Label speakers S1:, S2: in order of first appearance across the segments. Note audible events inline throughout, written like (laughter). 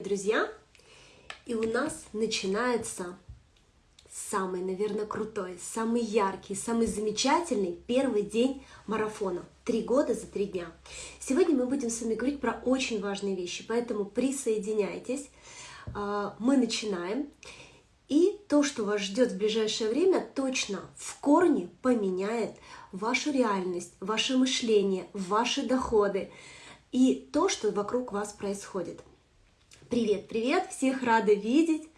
S1: друзья! И у нас начинается самый, наверное, крутой, самый яркий, самый замечательный первый день марафона. Три года за три дня. Сегодня мы будем с вами говорить про очень важные вещи, поэтому присоединяйтесь. А, мы начинаем. И то, что вас ждет в ближайшее время, точно в корне поменяет вашу реальность, ваше мышление, ваши доходы и то, что вокруг вас происходит. Привет, привет! Всех рада видеть,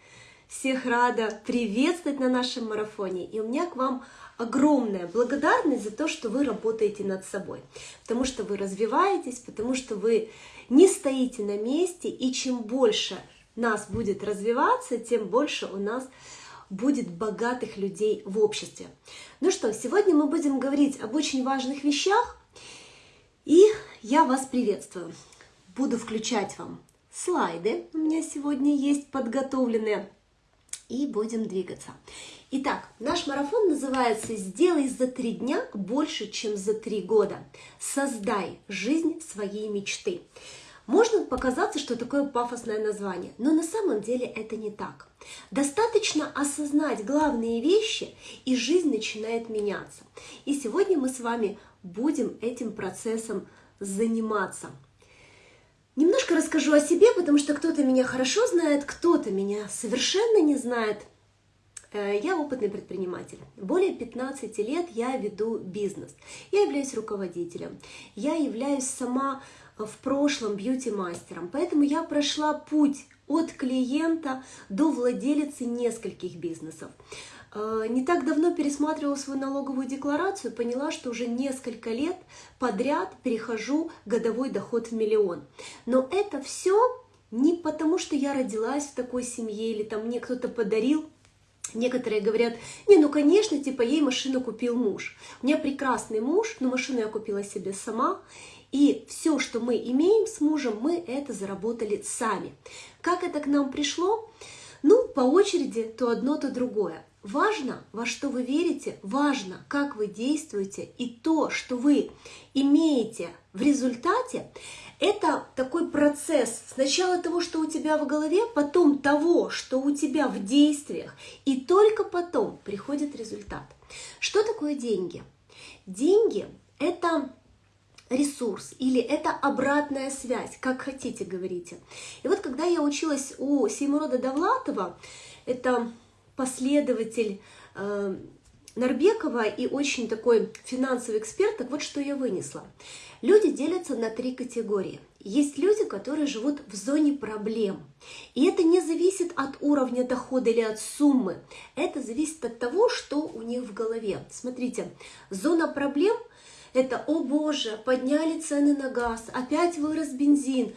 S1: всех рада приветствовать на нашем марафоне. И у меня к вам огромная благодарность за то, что вы работаете над собой, потому что вы развиваетесь, потому что вы не стоите на месте, и чем больше нас будет развиваться, тем больше у нас будет богатых людей в обществе. Ну что, сегодня мы будем говорить об очень важных вещах, и я вас приветствую. Буду включать вам слайды у меня сегодня есть подготовленные. И будем двигаться. Итак, наш марафон называется «Сделай за три дня больше, чем за три года. Создай жизнь своей мечты». Можно показаться, что такое пафосное название, но на самом деле это не так. Достаточно осознать главные вещи, и жизнь начинает меняться. И сегодня мы с вами будем этим процессом заниматься. Немножко расскажу о себе, потому что кто-то меня хорошо знает, кто-то меня совершенно не знает. Э, я опытный предприниматель. Более 15 лет я веду бизнес. Я являюсь руководителем. Я являюсь сама в прошлом бьюти-мастером. Поэтому я прошла путь от клиента до владелицы нескольких бизнесов. Э, не так давно пересматривала свою налоговую декларацию, поняла, что уже несколько лет подряд перехожу годовой доход в миллион. Но это все не потому, что я родилась в такой семье или там мне кто-то подарил Некоторые говорят, не, ну конечно, типа ей машину купил муж. У меня прекрасный муж, но машину я купила себе сама. И все, что мы имеем с мужем, мы это заработали сами. Как это к нам пришло? Ну, по очереди то одно, то другое. Важно, во что вы верите, важно, как вы действуете, и то, что вы имеете в результате, это такой процесс сначала того, что у тебя в голове, потом того, что у тебя в действиях, и только потом приходит результат. Что такое деньги? Деньги – это ресурс или это обратная связь, как хотите говорите. И вот когда я училась у Сеймурода Давлатова, это последователь э, Нарбекова и очень такой финансовый эксперт, так вот что я вынесла. Люди делятся на три категории. Есть люди, которые живут в зоне проблем. И это не зависит от уровня дохода или от суммы. Это зависит от того, что у них в голове. Смотрите, зона проблем – это «О боже, подняли цены на газ, опять вырос бензин».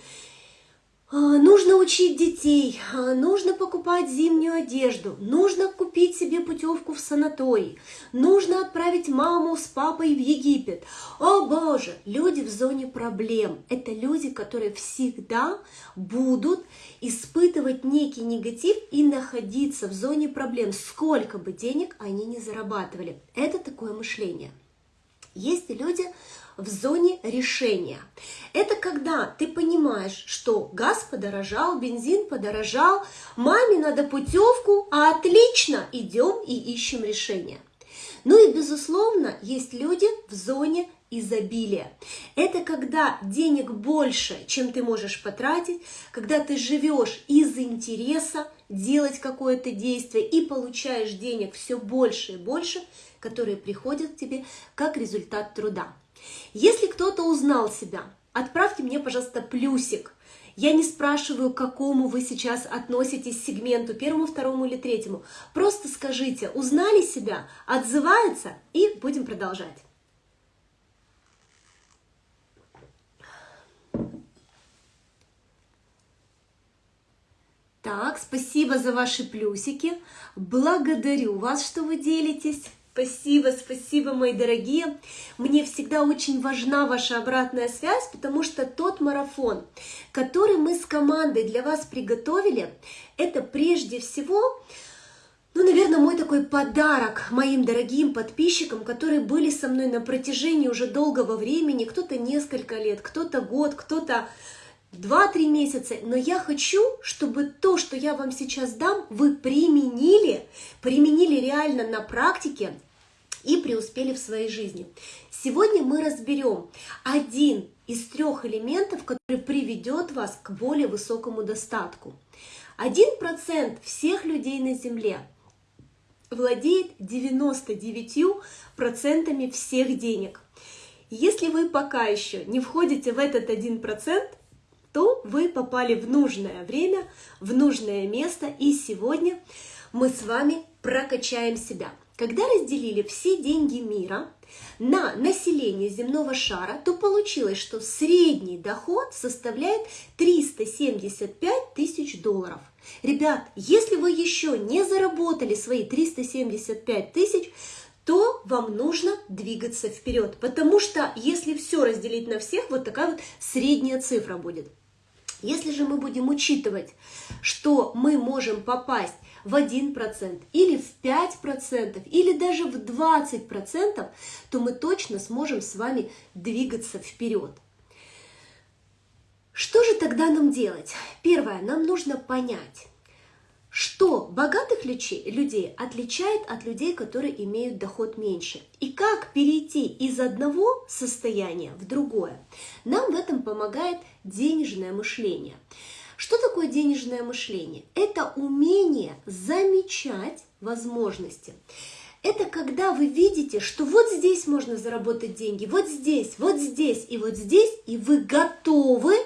S1: А, нужно учить детей, а, нужно покупать зимнюю одежду, нужно купить себе путевку в санаторий, нужно отправить маму с папой в Египет. О боже, люди в зоне проблем. Это люди, которые всегда будут испытывать некий негатив и находиться в зоне проблем, сколько бы денег они ни зарабатывали. Это такое мышление. Есть люди, в зоне решения. Это когда ты понимаешь, что газ подорожал, бензин подорожал, маме надо путевку, а отлично, идем и ищем решение. Ну и, безусловно, есть люди в зоне изобилия. Это когда денег больше, чем ты можешь потратить, когда ты живешь из интереса делать какое-то действие и получаешь денег все больше и больше, которые приходят к тебе как результат труда. Если кто-то узнал себя, отправьте мне, пожалуйста, плюсик. Я не спрашиваю, к какому вы сейчас относитесь сегменту, первому, второму или третьему. Просто скажите, узнали себя, отзывается, и будем продолжать. Так, спасибо за ваши плюсики. Благодарю вас, что вы делитесь. Спасибо, спасибо, мои дорогие. Мне всегда очень важна ваша обратная связь, потому что тот марафон, который мы с командой для вас приготовили, это прежде всего, ну, наверное, мой такой подарок моим дорогим подписчикам, которые были со мной на протяжении уже долгого времени, кто-то несколько лет, кто-то год, кто-то 2-3 месяца, но я хочу, чтобы то, что я вам сейчас дам, вы применили, применили реально на практике и преуспели в своей жизни. Сегодня мы разберем один из трех элементов, который приведет вас к более высокому достатку. Один процент всех людей на Земле владеет 99% всех денег. Если вы пока еще не входите в этот 1%, то вы попали в нужное время, в нужное место, и сегодня мы с вами прокачаем себя. Когда разделили все деньги мира на население земного шара, то получилось, что средний доход составляет 375 тысяч долларов. Ребят, если вы еще не заработали свои 375 тысяч, то вам нужно двигаться вперед, потому что если все разделить на всех, вот такая вот средняя цифра будет. Если же мы будем учитывать, что мы можем попасть в 1% или в 5% или даже в 20%, то мы точно сможем с вами двигаться вперед. Что же тогда нам делать? Первое, нам нужно понять, что богатых людей отличает от людей, которые имеют доход меньше. И как перейти из одного состояния в другое. Нам в этом помогает денежное мышление. Что такое денежное мышление? Это умение замечать возможности. Это когда вы видите, что вот здесь можно заработать деньги, вот здесь, вот здесь и вот здесь, и вы готовы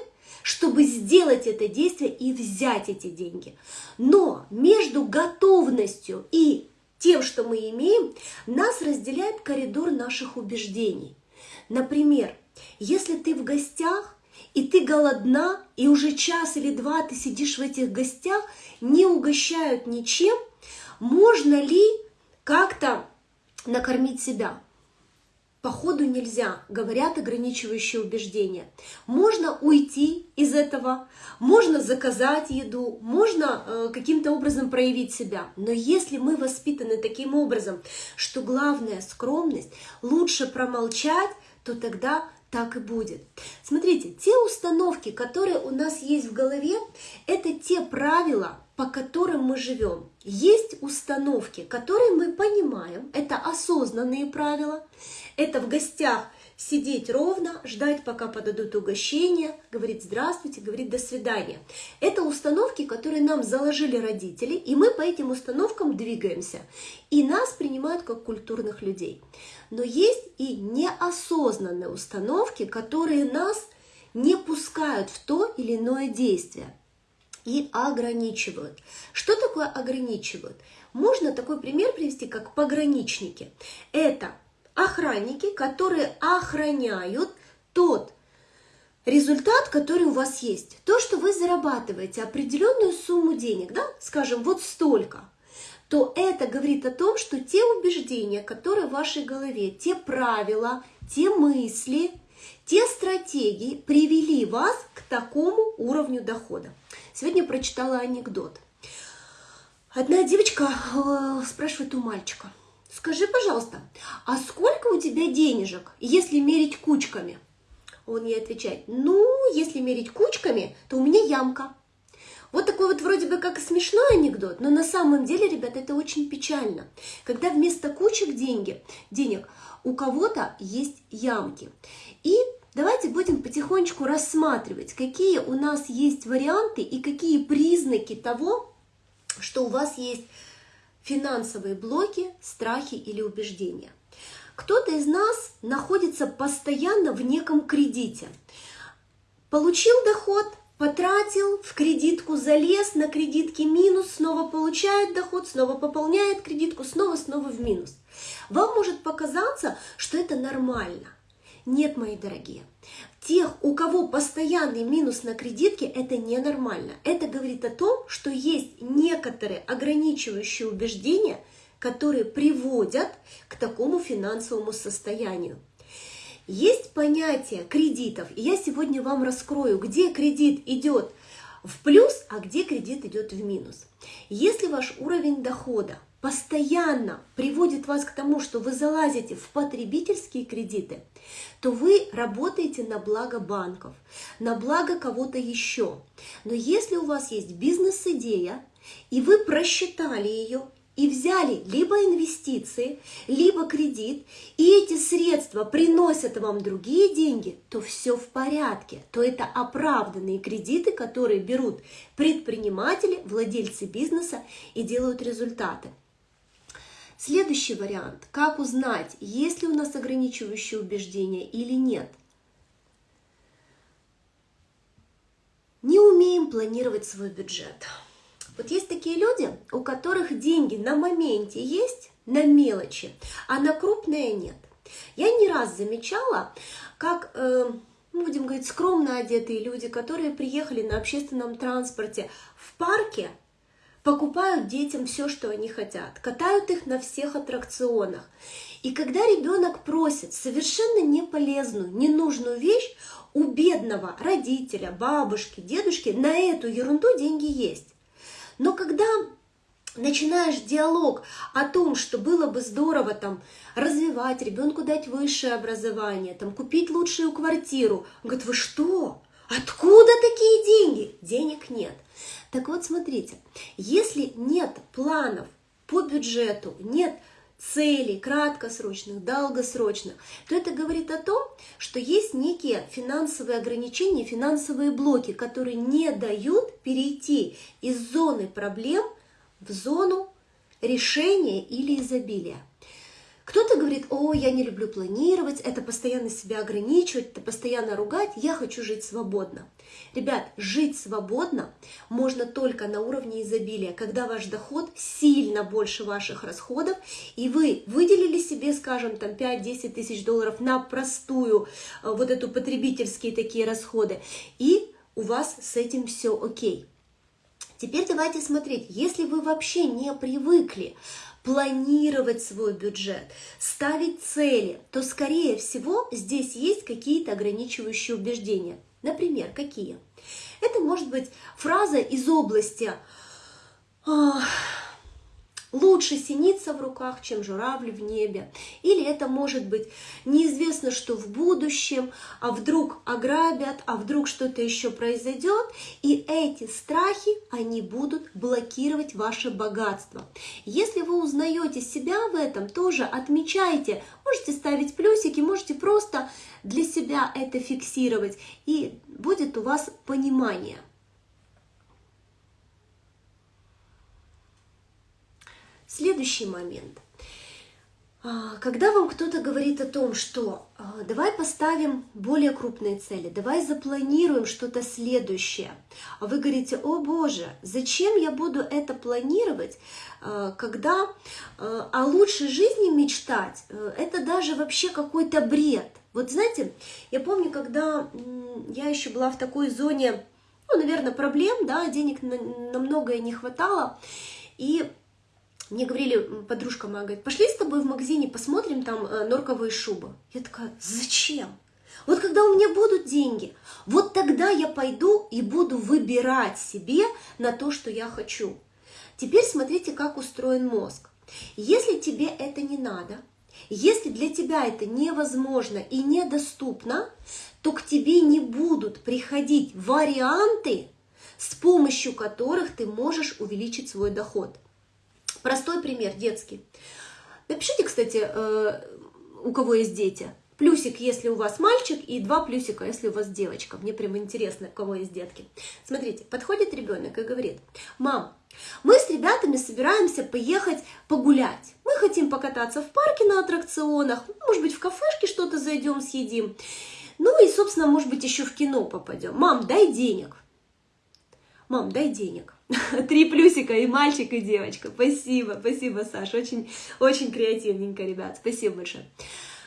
S1: чтобы сделать это действие и взять эти деньги. Но между готовностью и тем, что мы имеем, нас разделяет коридор наших убеждений. Например, если ты в гостях, и ты голодна, и уже час или два ты сидишь в этих гостях, не угощают ничем, можно ли как-то накормить себя? Походу нельзя, говорят ограничивающие убеждения. Можно уйти из этого, можно заказать еду, можно э, каким-то образом проявить себя. Но если мы воспитаны таким образом, что главная скромность, лучше промолчать, то тогда так и будет. Смотрите, те установки, которые у нас есть в голове, это те правила, по которым мы живем. Есть установки, которые мы понимаем, это осознанные правила, это в гостях сидеть ровно, ждать, пока подадут угощение, говорить здравствуйте, говорить до свидания. Это установки, которые нам заложили родители, и мы по этим установкам двигаемся. И нас принимают как культурных людей. Но есть и неосознанные установки, которые нас не пускают в то или иное действие и ограничивают. Что такое ограничивают? Можно такой пример привести, как пограничники. Это охранники, которые охраняют тот результат, который у вас есть. То, что вы зарабатываете определенную сумму денег, да, скажем, вот столько, то это говорит о том, что те убеждения, которые в вашей голове, те правила, те мысли, те стратегии привели вас к такому уровню дохода. Сегодня прочитала анекдот. Одна девочка э, спрашивает у мальчика, скажи, пожалуйста, а сколько у тебя денежек, если мерить кучками? Он ей отвечает, ну, если мерить кучками, то у меня ямка. Вот такой вот вроде бы как смешной анекдот, но на самом деле, ребят, это очень печально. Когда вместо кучек деньги, денег у кого-то есть ямки. И давайте будем потихонечку рассматривать, какие у нас есть варианты и какие признаки того, что у вас есть финансовые блоки, страхи или убеждения. Кто-то из нас находится постоянно в неком кредите. Получил доход, потратил, в кредитку залез, на кредитке минус, снова получает доход, снова пополняет кредитку, снова, снова в минус. Вам может показаться, что это нормально. Нет, мои дорогие, тех, у кого постоянный минус на кредитке, это ненормально. Это говорит о том, что есть некоторые ограничивающие убеждения, которые приводят к такому финансовому состоянию. Есть понятие кредитов, и я сегодня вам раскрою, где кредит идет в плюс, а где кредит идет в минус. Если ваш уровень дохода постоянно приводит вас к тому, что вы залазите в потребительские кредиты, то вы работаете на благо банков, на благо кого-то еще. Но если у вас есть бизнес-идея, и вы просчитали ее, и взяли либо инвестиции, либо кредит, и эти средства приносят вам другие деньги, то все в порядке, то это оправданные кредиты, которые берут предприниматели, владельцы бизнеса и делают результаты. Следующий вариант. Как узнать, есть ли у нас ограничивающие убеждения или нет. Не умеем планировать свой бюджет. Вот есть такие люди, у которых деньги на моменте есть, на мелочи, а на крупные нет. Я не раз замечала, как, э, будем говорить, скромно одетые люди, которые приехали на общественном транспорте в парке, покупают детям все, что они хотят, катают их на всех аттракционах. И когда ребенок просит совершенно неполезную, ненужную вещь, у бедного родителя, бабушки, дедушки на эту ерунду деньги есть. Но когда начинаешь диалог о том, что было бы здорово там развивать, ребенку дать высшее образование, там купить лучшую квартиру, он говорит, вы что? Откуда такие деньги? Денег нет. Так вот, смотрите, если нет планов по бюджету, нет целей краткосрочных, долгосрочных, то это говорит о том, что есть некие финансовые ограничения, финансовые блоки, которые не дают перейти из зоны проблем в зону решения или изобилия. Кто-то говорит, о, я не люблю планировать, это постоянно себя ограничивать, это постоянно ругать, я хочу жить свободно. Ребят, жить свободно можно только на уровне изобилия, когда ваш доход сильно больше ваших расходов, и вы выделили себе, скажем, там 5-10 тысяч долларов на простую, э, вот эту потребительские такие расходы, и у вас с этим все окей. Теперь давайте смотреть, если вы вообще не привыкли планировать свой бюджет, ставить цели, то, скорее всего, здесь есть какие-то ограничивающие убеждения. Например, какие? Это может быть фраза из области Лучше синица в руках, чем журавль в небе. Или это может быть неизвестно, что в будущем, а вдруг ограбят, а вдруг что-то еще произойдет. И эти страхи, они будут блокировать ваше богатство. Если вы узнаете себя в этом, тоже отмечайте. Можете ставить плюсики, можете просто для себя это фиксировать. И будет у вас понимание. Следующий момент. А, когда вам кто-то говорит о том, что а, давай поставим более крупные цели, давай запланируем что-то следующее, а вы говорите, о боже, зачем я буду это планировать, а, когда о лучшей жизни мечтать, это даже вообще какой-то бред. Вот знаете, я помню, когда я еще была в такой зоне, ну, наверное, проблем, да, денег на многое не хватало, и мне говорили, подружка моя говорит, пошли с тобой в магазине, посмотрим там э, норковые шубы. Я такая, зачем? Вот когда у меня будут деньги, вот тогда я пойду и буду выбирать себе на то, что я хочу. Теперь смотрите, как устроен мозг. Если тебе это не надо, если для тебя это невозможно и недоступно, то к тебе не будут приходить варианты, с помощью которых ты можешь увеличить свой доход. Простой пример, детский. Напишите, кстати, э, у кого есть дети. Плюсик, если у вас мальчик, и два плюсика, если у вас девочка. Мне прям интересно, у кого есть детки. Смотрите, подходит ребенок и говорит, мам, мы с ребятами собираемся поехать погулять. Мы хотим покататься в парке на аттракционах, может быть, в кафешке что-то зайдем, съедим. Ну и, собственно, может быть, еще в кино попадем. Мам, дай денег. Мам, дай денег. (laughs) Три плюсика и мальчик, и девочка. Спасибо, спасибо, Саша. Очень, очень креативненько, ребят. Спасибо большое.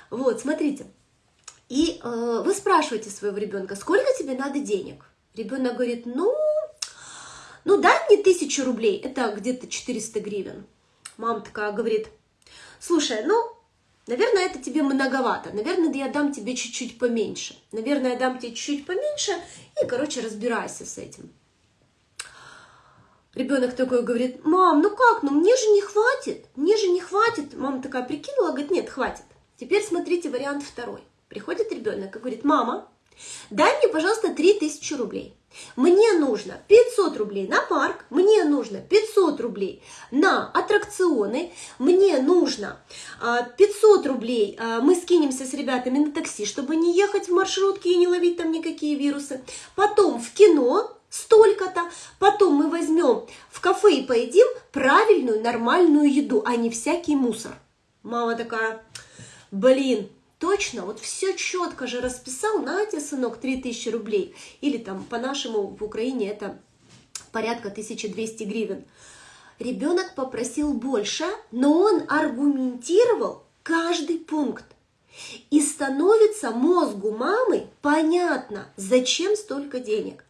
S1: Вот, смотрите. И э, вы спрашиваете своего ребенка, сколько тебе надо денег? Ребенок говорит, ну, ну дай мне тысячу рублей, это где-то 400 гривен. Мама такая говорит, слушай, ну, наверное, это тебе многовато, наверное, я дам тебе чуть-чуть поменьше. Наверное, я дам тебе чуть-чуть поменьше, и, короче, разбирайся с этим. Ребенок такой говорит, мам, ну как, ну мне же не хватит, мне же не хватит. Мама такая прикинула, говорит, нет, хватит. Теперь смотрите вариант второй. Приходит ребенок и говорит, мама, дай мне, пожалуйста, 3000 рублей. Мне нужно 500 рублей на парк, мне нужно 500 рублей на аттракционы, мне нужно 500 а, рублей, а, мы скинемся с ребятами на такси, чтобы не ехать в маршрутке и не ловить там никакие вирусы. Потом в кино столько-то, потом мы возьмем в кафе и поедим правильную нормальную еду, а не всякий мусор. Мама такая, блин, точно, вот все четко же расписал, на тебе, сынок, 3000 рублей. Или там по-нашему в Украине это порядка 1200 гривен. Ребенок попросил больше, но он аргументировал каждый пункт. И становится мозгу мамы понятно, зачем столько денег.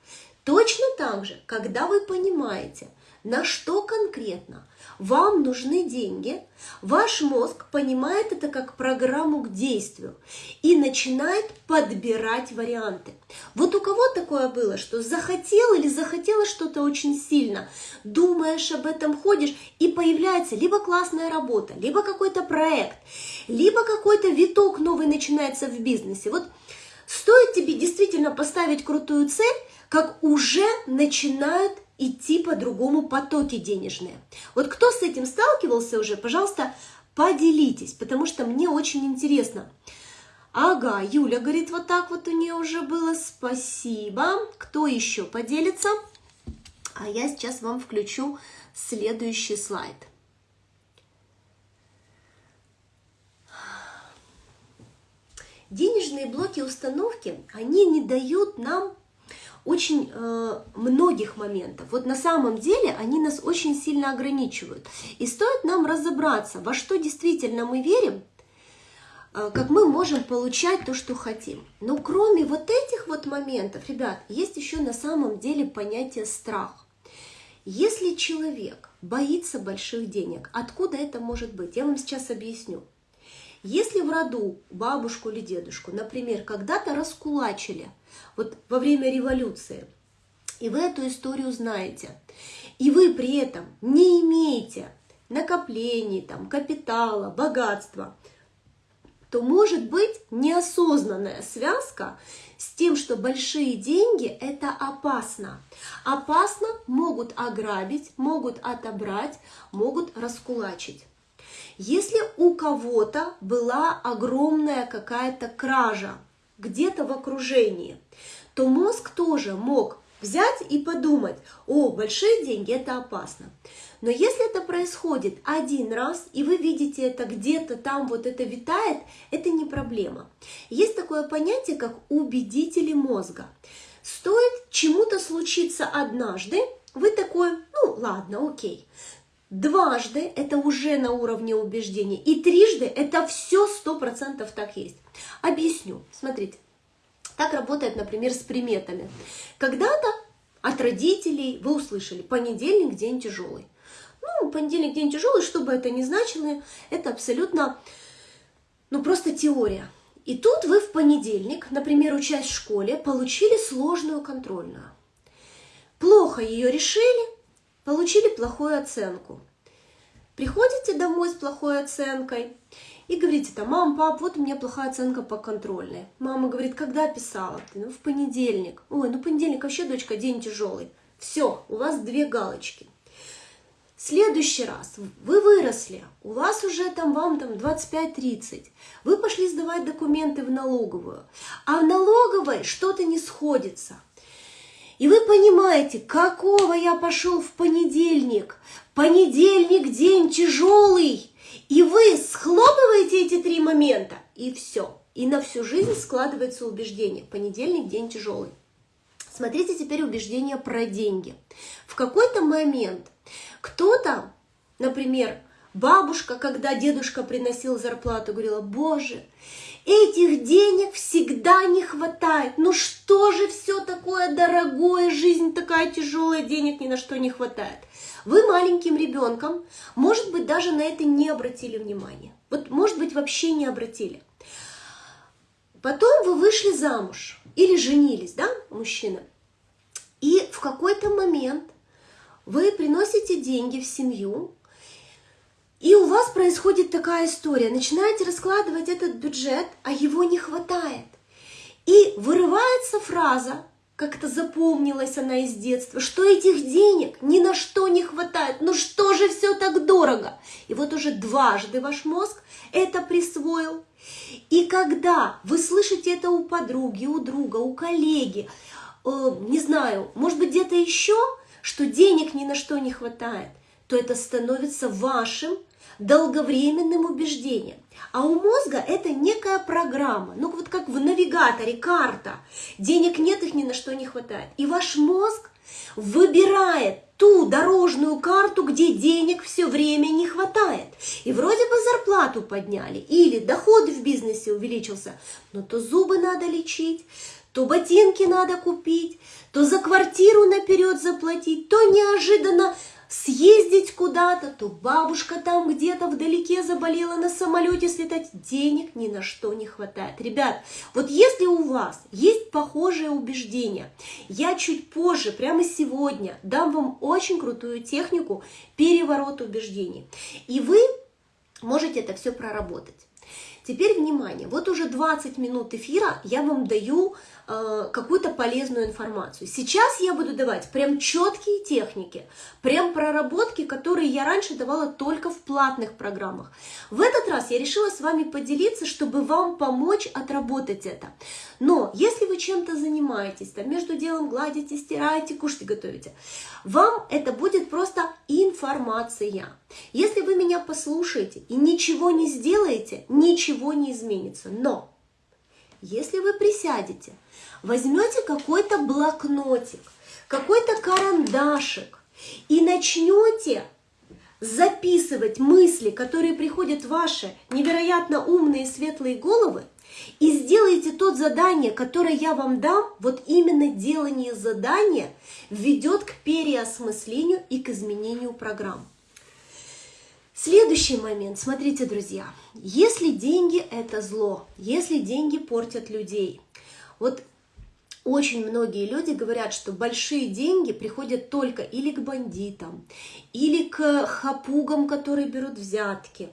S1: Точно так же, когда вы понимаете, на что конкретно вам нужны деньги, ваш мозг понимает это как программу к действию и начинает подбирать варианты. Вот у кого такое было, что захотел или захотела что-то очень сильно, думаешь об этом, ходишь, и появляется либо классная работа, либо какой-то проект, либо какой-то виток новый начинается в бизнесе. Вот стоит тебе действительно поставить крутую цель, как уже начинают идти по-другому потоки денежные. Вот кто с этим сталкивался уже, пожалуйста, поделитесь, потому что мне очень интересно. Ага, Юля говорит, вот так вот у нее уже было, спасибо. Кто еще поделится? А я сейчас вам включу следующий слайд. Денежные блоки установки, они не дают нам очень э, многих моментов. Вот на самом деле они нас очень сильно ограничивают. И стоит нам разобраться, во что действительно мы верим, э, как мы можем получать то, что хотим. Но кроме вот этих вот моментов, ребят, есть еще на самом деле понятие страх. Если человек боится больших денег, откуда это может быть? Я вам сейчас объясню. Если в роду бабушку или дедушку, например, когда-то раскулачили, вот во время революции, и вы эту историю знаете, и вы при этом не имеете накоплений, там, капитала, богатства, то может быть неосознанная связка с тем, что большие деньги – это опасно. Опасно могут ограбить, могут отобрать, могут раскулачить. Если у кого-то была огромная какая-то кража где-то в окружении, то мозг тоже мог взять и подумать, о, большие деньги – это опасно. Но если это происходит один раз, и вы видите это где-то там, вот это витает, это не проблема. Есть такое понятие, как убедители мозга. Стоит чему-то случиться однажды, вы такой, ну ладно, окей. Дважды это уже на уровне убеждений. И трижды это все сто процентов так есть. Объясню. Смотрите. Так работает, например, с приметами. Когда-то от родителей вы услышали, понедельник день тяжелый. Ну, понедельник день тяжелый, что бы это ни значило, это абсолютно, ну, просто теория. И тут вы в понедельник, например, учась в школе, получили сложную контрольную. Плохо ее решили, получили плохую оценку. Приходите домой с плохой оценкой и говорите там, мам, пап, вот у меня плохая оценка по контрольной. Мама говорит, когда писала? Ты, ну, в понедельник. Ой, ну понедельник вообще, дочка, день тяжелый. Все, у вас две галочки. Следующий раз вы выросли, у вас уже там вам там 25-30, вы пошли сдавать документы в налоговую, а в налоговой что-то не сходится – и вы понимаете, какого я пошел в понедельник. Понедельник день тяжелый. И вы схлопываете эти три момента, и все. И на всю жизнь складывается убеждение. Понедельник день тяжелый. Смотрите теперь убеждение про деньги. В какой-то момент кто-то, например, бабушка, когда дедушка приносил зарплату, говорила, боже, Этих денег всегда не хватает. Ну что же все такое дорогое, жизнь такая тяжелая, денег ни на что не хватает. Вы маленьким ребенком, может быть, даже на это не обратили внимания. Вот, может быть, вообще не обратили. Потом вы вышли замуж или женились, да, мужчина. И в какой-то момент вы приносите деньги в семью, и у вас происходит такая история. Начинаете раскладывать этот бюджет, а его не хватает. И вырывается фраза, как-то запомнилась она из детства, что этих денег ни на что не хватает. Ну что же все так дорого? И вот уже дважды ваш мозг это присвоил. И когда вы слышите это у подруги, у друга, у коллеги, э, не знаю, может быть где-то еще, что денег ни на что не хватает, то это становится вашим долговременным убеждением. А у мозга это некая программа, ну вот как в навигаторе, карта. Денег нет, их ни на что не хватает. И ваш мозг выбирает ту дорожную карту, где денег все время не хватает. И вроде бы зарплату подняли, или доход в бизнесе увеличился, но то зубы надо лечить, то ботинки надо купить, то за квартиру наперед заплатить, то неожиданно съездить куда-то, то бабушка там где-то вдалеке заболела на самолете слетать, денег ни на что не хватает. Ребят, вот если у вас есть похожее убеждение, я чуть позже, прямо сегодня, дам вам очень крутую технику переворота убеждений. И вы можете это все проработать. Теперь внимание, вот уже 20 минут эфира я вам даю э, какую-то полезную информацию. Сейчас я буду давать прям четкие техники, прям проработки, которые я раньше давала только в платных программах. В этот раз я решила с вами поделиться, чтобы вам помочь отработать это. Но если вы чем-то занимаетесь, там между делом гладите, стираете, кушаете, готовите, вам это будет просто информация. Если вы меня послушаете и ничего не сделаете, ничего не изменится. Но если вы присядете, возьмете какой-то блокнотик, какой-то карандашик и начнете записывать мысли, которые приходят в ваши невероятно умные светлые головы, и сделайте тот задание, которое я вам дам, вот именно делание задания ведет к переосмыслению и к изменению программ. Следующий момент, смотрите, друзья, если деньги это зло, если деньги портят людей, вот очень многие люди говорят, что большие деньги приходят только или к бандитам, или к хапугам, которые берут взятки,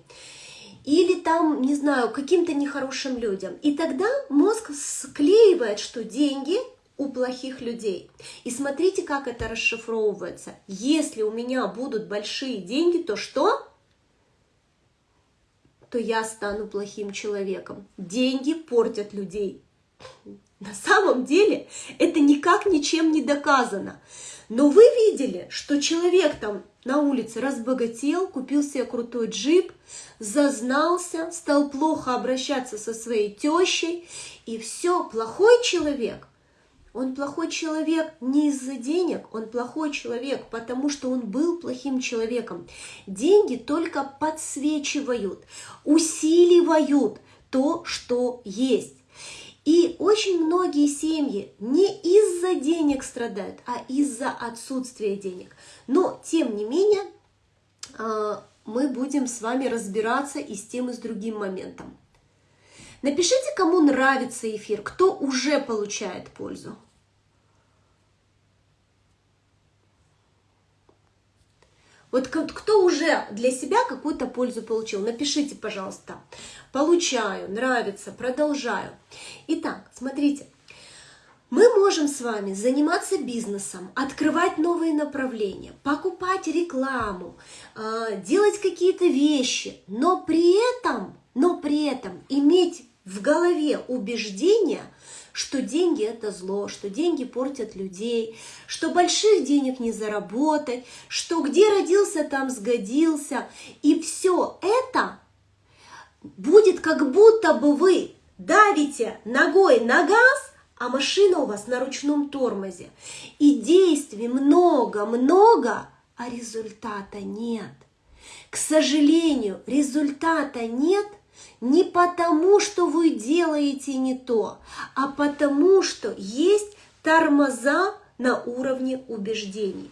S1: или там, не знаю, каким-то нехорошим людям. И тогда мозг склеивает, что деньги у плохих людей. И смотрите, как это расшифровывается. Если у меня будут большие деньги, то что? То я стану плохим человеком. Деньги портят людей. На самом деле это никак ничем не доказано. Но вы видели, что человек там на улице разбогател, купил себе крутой джип, зазнался, стал плохо обращаться со своей тещей, и все, плохой человек. Он плохой человек не из-за денег, он плохой человек, потому что он был плохим человеком. Деньги только подсвечивают, усиливают то, что есть. И очень многие семьи не из-за денег страдают, а из-за отсутствия денег. Но, тем не менее, а, мы будем с вами разбираться и с тем, и с другим моментом. Напишите, кому нравится эфир, кто уже получает пользу. Вот кто уже для себя какую-то пользу получил, напишите, пожалуйста. Получаю, нравится, продолжаю. Итак, смотрите. Мы можем с вами заниматься бизнесом, открывать новые направления, покупать рекламу, а, делать какие-то вещи, но при этом, но при этом иметь в голове убеждение – что деньги это зло, что деньги портят людей, что больших денег не заработать, что где родился, там сгодился. И все это будет как будто бы вы давите ногой на газ, а машина у вас на ручном тормозе. И действий много-много, а результата нет. К сожалению, результата нет, не потому, что вы делаете не то, а потому, что есть тормоза на уровне убеждений.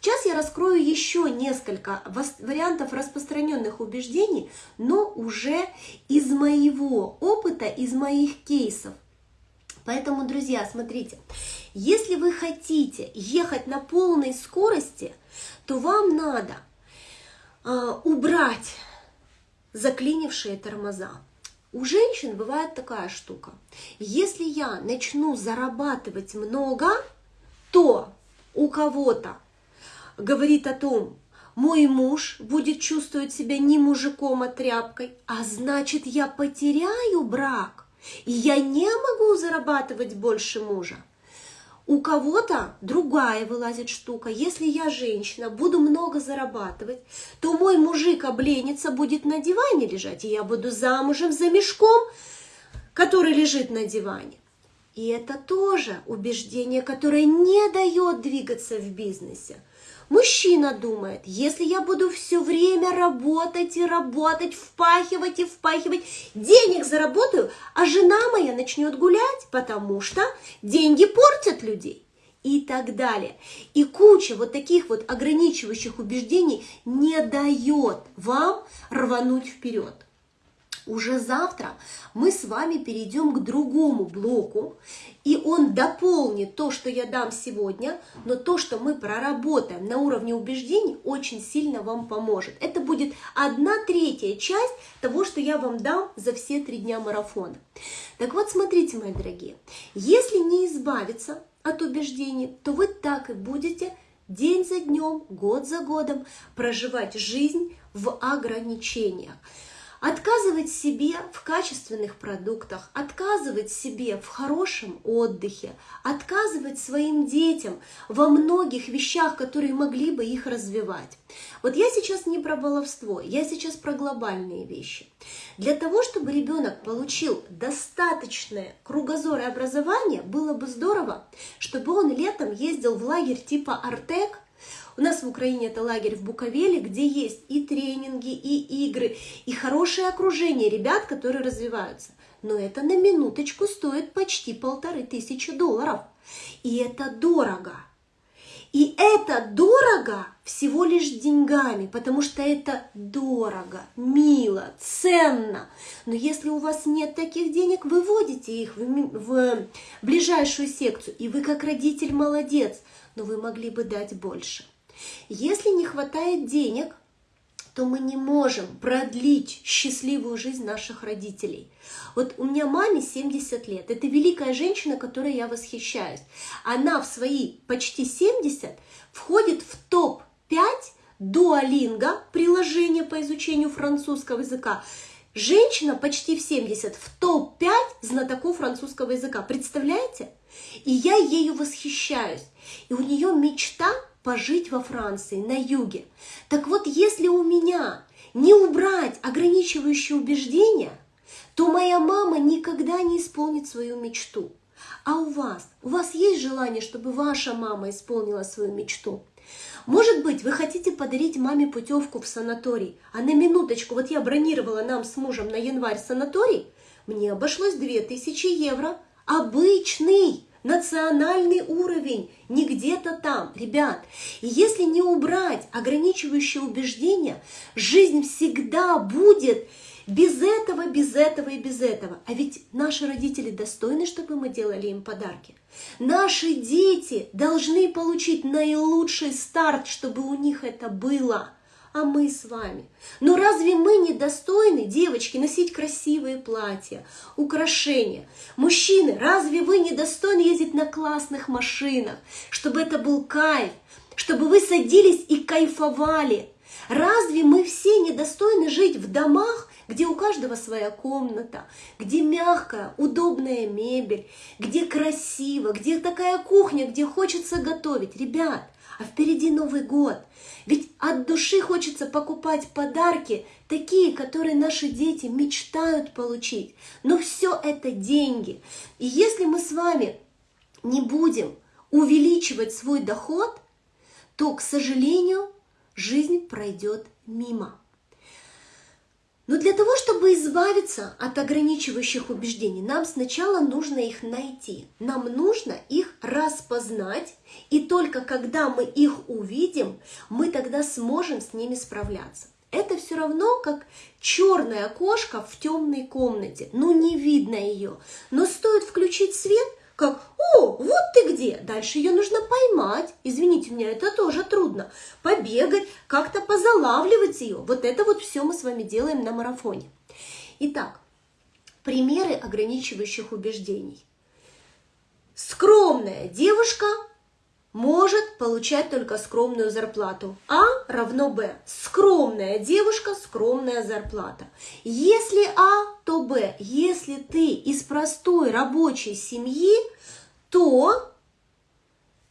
S1: Сейчас я раскрою еще несколько вариантов распространенных убеждений, но уже из моего опыта, из моих кейсов. Поэтому, друзья, смотрите, если вы хотите ехать на полной скорости, то вам надо э, убрать заклинившие тормоза. У женщин бывает такая штука. Если я начну зарабатывать много, то у кого-то говорит о том, мой муж будет чувствовать себя не мужиком, а тряпкой, а значит я потеряю брак, и я не могу зарабатывать больше мужа. У кого-то другая вылазит штука. Если я женщина, буду много зарабатывать, то мой мужик обленится, будет на диване лежать, и я буду замужем за мешком, который лежит на диване. И это тоже убеждение, которое не дает двигаться в бизнесе. Мужчина думает, если я буду все время работать и работать, впахивать и впахивать, денег заработаю, а жена моя начнет гулять, потому что деньги портят людей и так далее. И куча вот таких вот ограничивающих убеждений не дает вам рвануть вперед. Уже завтра мы с вами перейдем к другому блоку, и он дополнит то, что я дам сегодня, но то, что мы проработаем на уровне убеждений, очень сильно вам поможет. Это будет одна третья часть того, что я вам дам за все три дня марафона. Так вот, смотрите, мои дорогие, если не избавиться от убеждений, то вы так и будете день за днем, год за годом проживать жизнь в ограничениях. Отказывать себе в качественных продуктах, отказывать себе в хорошем отдыхе, отказывать своим детям во многих вещах, которые могли бы их развивать. Вот я сейчас не про баловство, я сейчас про глобальные вещи. Для того, чтобы ребенок получил достаточное кругозор и образование, было бы здорово, чтобы он летом ездил в лагерь типа Артек, у нас в Украине это лагерь в Буковеле, где есть и тренинги, и игры, и хорошее окружение ребят, которые развиваются. Но это на минуточку стоит почти полторы тысячи долларов. И это дорого. И это дорого всего лишь деньгами, потому что это дорого, мило, ценно. Но если у вас нет таких денег, выводите их в, в ближайшую секцию. И вы как родитель молодец, но вы могли бы дать больше. Если не хватает денег, то мы не можем продлить счастливую жизнь наших родителей. Вот у меня маме 70 лет. Это великая женщина, которой я восхищаюсь. Она в свои почти 70 входит в топ-5 дуалинга, приложение по изучению французского языка. Женщина почти в 70 в топ-5 знатоков французского языка. Представляете? И я ею восхищаюсь. И у нее мечта пожить во Франции, на юге. Так вот, если у меня не убрать ограничивающие убеждения, то моя мама никогда не исполнит свою мечту. А у вас? У вас есть желание, чтобы ваша мама исполнила свою мечту? Может быть, вы хотите подарить маме путевку в санаторий, а на минуточку, вот я бронировала нам с мужем на январь санаторий, мне обошлось 2000 евро. Обычный национальный уровень, не где-то там. Ребят, если не убрать ограничивающие убеждения, жизнь всегда будет без этого, без этого и без этого. А ведь наши родители достойны, чтобы мы делали им подарки. Наши дети должны получить наилучший старт, чтобы у них это было а мы с вами. Но разве мы не достойны, девочки, носить красивые платья, украшения? Мужчины, разве вы не достойны ездить на классных машинах, чтобы это был кайф, чтобы вы садились и кайфовали? Разве мы все недостойны жить в домах, где у каждого своя комната, где мягкая, удобная мебель, где красиво, где такая кухня, где хочется готовить? Ребят, а впереди Новый год. Ведь от души хочется покупать подарки, такие, которые наши дети мечтают получить. Но все это деньги. И если мы с вами не будем увеличивать свой доход, то, к сожалению, жизнь пройдет мимо. Но для того, чтобы избавиться от ограничивающих убеждений, нам сначала нужно их найти. Нам нужно их распознать, и только когда мы их увидим, мы тогда сможем с ними справляться. Это все равно как черная кошка в темной комнате. Ну, не видно ее. Но стоит включить свет, как «О, вот ты где!» Дальше ее нужно поймать. Извините меня, это тоже трудно. Побегать, как-то позалавливать ее. Вот это вот все мы с вами делаем на марафоне. Итак, примеры ограничивающих убеждений. Скромная девушка может получать только скромную зарплату. А равно Б. Скромная девушка, скромная зарплата. Если А, то Б. Если ты из простой рабочей семьи, то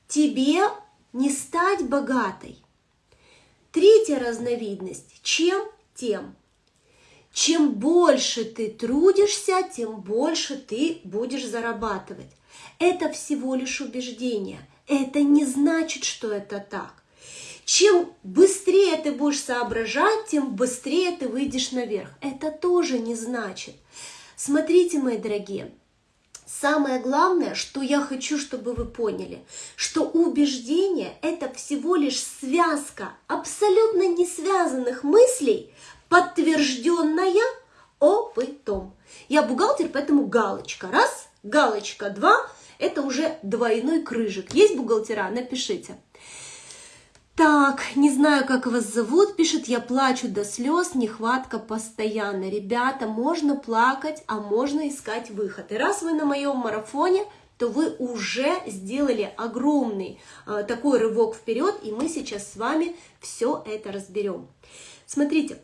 S1: тебе не стать богатой. Третья разновидность. Чем? Тем. Чем больше ты трудишься, тем больше ты будешь зарабатывать. Это всего лишь убеждение – это не значит, что это так. Чем быстрее ты будешь соображать, тем быстрее ты выйдешь наверх. Это тоже не значит. Смотрите, мои дорогие, Самое главное, что я хочу, чтобы вы поняли, что убеждение – это всего лишь связка абсолютно не связанных мыслей, подтвержденная опытом. Я бухгалтер, поэтому галочка. Раз, галочка, два, это уже двойной крыжик. Есть бухгалтера? Напишите. Так, не знаю, как вас зовут, пишет, я плачу до слез, нехватка постоянно. Ребята, можно плакать, а можно искать выход. И раз вы на моем марафоне, то вы уже сделали огромный э, такой рывок вперед, и мы сейчас с вами все это разберем. Смотрите,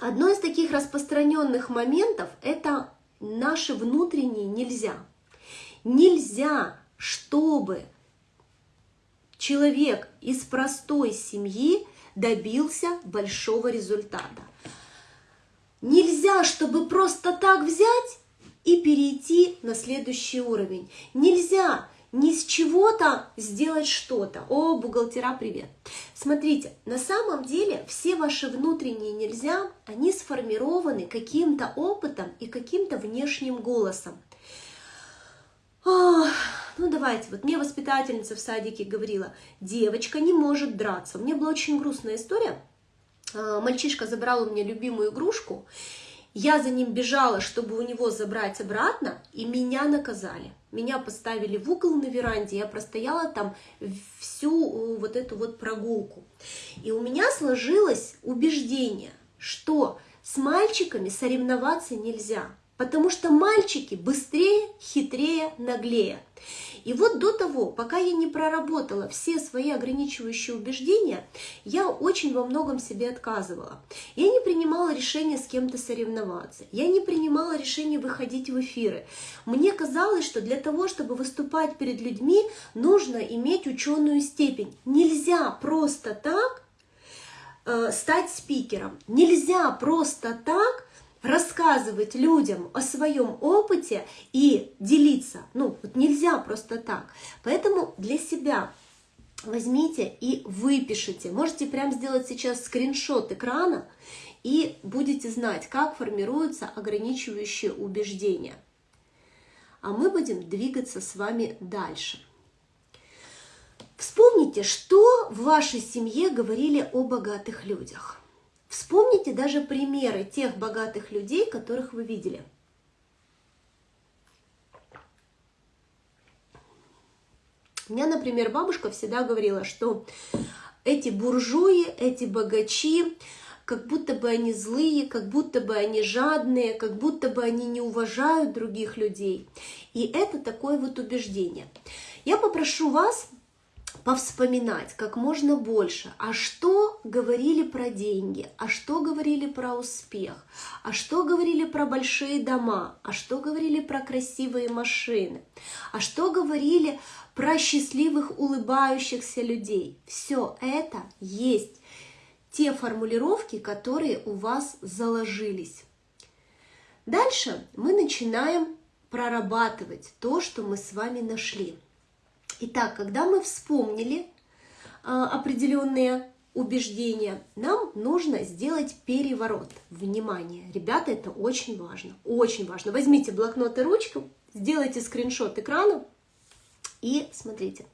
S1: одно из таких распространенных моментов – это наши внутренние нельзя. Нельзя, чтобы человек из простой семьи добился большого результата. Нельзя, чтобы просто так взять и перейти на следующий уровень. Нельзя ни с чего-то сделать что-то. О, бухгалтера, привет! Смотрите, на самом деле все ваши внутренние нельзя, они сформированы каким-то опытом и каким-то внешним голосом. Ну давайте, вот мне воспитательница в садике говорила, девочка не может драться. Меня была очень грустная история. А, мальчишка забрал у меня любимую игрушку, я за ним бежала, чтобы у него забрать обратно, и меня наказали. Меня поставили в угол на веранде, я простояла там всю вот эту вот прогулку. И у меня сложилось убеждение, что с мальчиками соревноваться нельзя потому что мальчики быстрее, хитрее, наглее. И вот до того, пока я не проработала все свои ограничивающие убеждения, я очень во многом себе отказывала. Я не принимала решение с кем-то соревноваться. Я не принимала решение выходить в эфиры. Мне казалось, что для того, чтобы выступать перед людьми, нужно иметь ученую степень. Нельзя просто так э, стать спикером. Нельзя просто так рассказывать людям о своем опыте и делиться. Ну, вот нельзя просто так. Поэтому для себя возьмите и выпишите. Можете прямо сделать сейчас скриншот экрана и будете знать, как формируются ограничивающие убеждения. А мы будем двигаться с вами дальше. Вспомните, что в вашей семье говорили о богатых людях. Вспомните даже примеры тех богатых людей, которых вы видели. У меня, например, бабушка всегда говорила, что эти буржуи, эти богачи, как будто бы они злые, как будто бы они жадные, как будто бы они не уважают других людей. И это такое вот убеждение. Я попрошу вас повспоминать как можно больше, а что говорили про деньги, а что говорили про успех, а что говорили про большие дома, а что говорили про красивые машины, а что говорили про счастливых улыбающихся людей. Все это есть те формулировки, которые у вас заложились. Дальше мы начинаем прорабатывать то, что мы с вами нашли. Итак, когда мы вспомнили а, определенные убеждения, нам нужно сделать переворот. Внимание, ребята, это очень важно, очень важно. Возьмите блокнот и ручку, сделайте скриншот экрана и смотрите.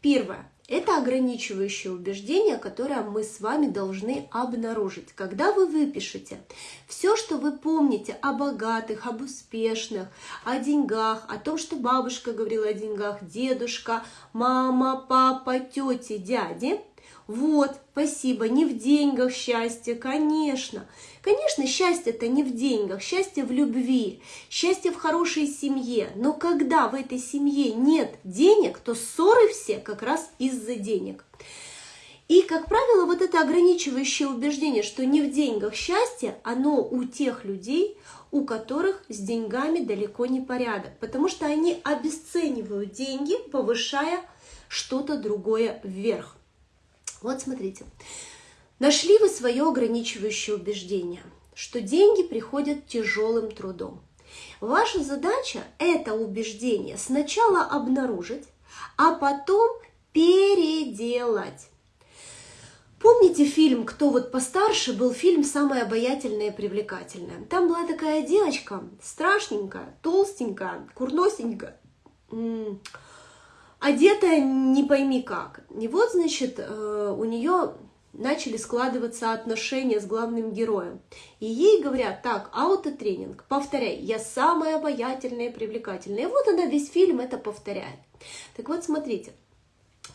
S1: Первое – Это ограничивающее убеждение, которое мы с вами должны обнаружить. Когда вы выпишете все, что вы помните о богатых, об успешных, о деньгах, о том, что бабушка говорила о деньгах, дедушка, мама, папа, тети, дяди – вот, спасибо, не в деньгах счастье, конечно. Конечно, счастье это не в деньгах, счастье в любви, счастье в хорошей семье. Но когда в этой семье нет денег, то ссоры все как раз из-за денег. И, как правило, вот это ограничивающее убеждение, что не в деньгах счастье, оно у тех людей, у которых с деньгами далеко не порядок, потому что они обесценивают деньги, повышая что-то другое вверх. Вот смотрите, нашли вы свое ограничивающее убеждение, что деньги приходят тяжелым трудом. Ваша задача это убеждение сначала обнаружить, а потом переделать. Помните фильм «Кто вот постарше» был фильм «Самая обаятельная и привлекательная». Там была такая девочка, страшненькая, толстенькая, курносенькая, одетая не пойми как. И вот, значит, э, у нее начали складываться отношения с главным героем. И ей говорят, так, аутотренинг, повторяй, я самая обаятельная и привлекательная. И вот она весь фильм это повторяет. Так вот, смотрите,